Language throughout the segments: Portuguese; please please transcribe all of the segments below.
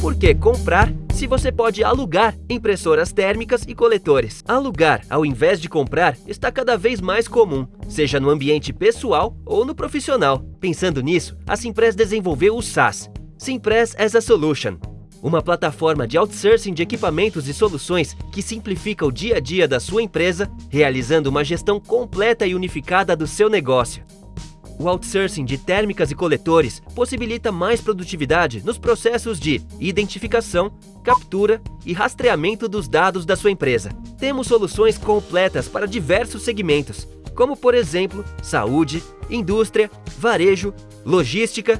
Por que comprar se você pode alugar impressoras térmicas e coletores? Alugar, ao invés de comprar, está cada vez mais comum, seja no ambiente pessoal ou no profissional. Pensando nisso, a Simpress desenvolveu o SaaS, Simpress as a Solution, uma plataforma de outsourcing de equipamentos e soluções que simplifica o dia a dia da sua empresa, realizando uma gestão completa e unificada do seu negócio. O outsourcing de térmicas e coletores possibilita mais produtividade nos processos de identificação, captura e rastreamento dos dados da sua empresa. Temos soluções completas para diversos segmentos, como por exemplo, saúde, indústria, varejo, logística,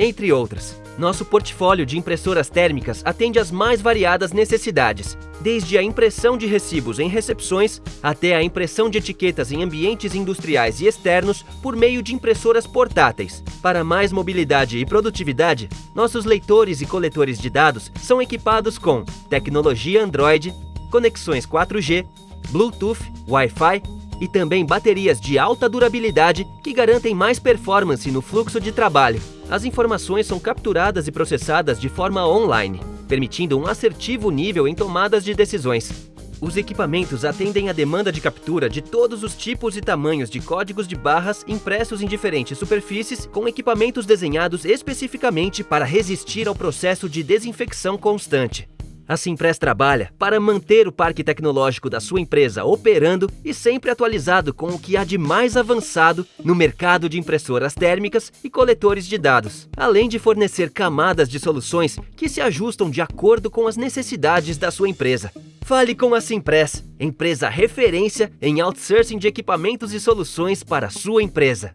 entre outras. Nosso portfólio de impressoras térmicas atende às mais variadas necessidades, desde a impressão de recibos em recepções até a impressão de etiquetas em ambientes industriais e externos por meio de impressoras portáteis. Para mais mobilidade e produtividade, nossos leitores e coletores de dados são equipados com tecnologia Android, conexões 4G, Bluetooth, Wi-Fi e também baterias de alta durabilidade que garantem mais performance no fluxo de trabalho. As informações são capturadas e processadas de forma online, permitindo um assertivo nível em tomadas de decisões. Os equipamentos atendem à demanda de captura de todos os tipos e tamanhos de códigos de barras impressos em diferentes superfícies com equipamentos desenhados especificamente para resistir ao processo de desinfecção constante. A Simpress trabalha para manter o parque tecnológico da sua empresa operando e sempre atualizado com o que há de mais avançado no mercado de impressoras térmicas e coletores de dados, além de fornecer camadas de soluções que se ajustam de acordo com as necessidades da sua empresa. Fale com a Simpress, empresa referência em outsourcing de equipamentos e soluções para a sua empresa.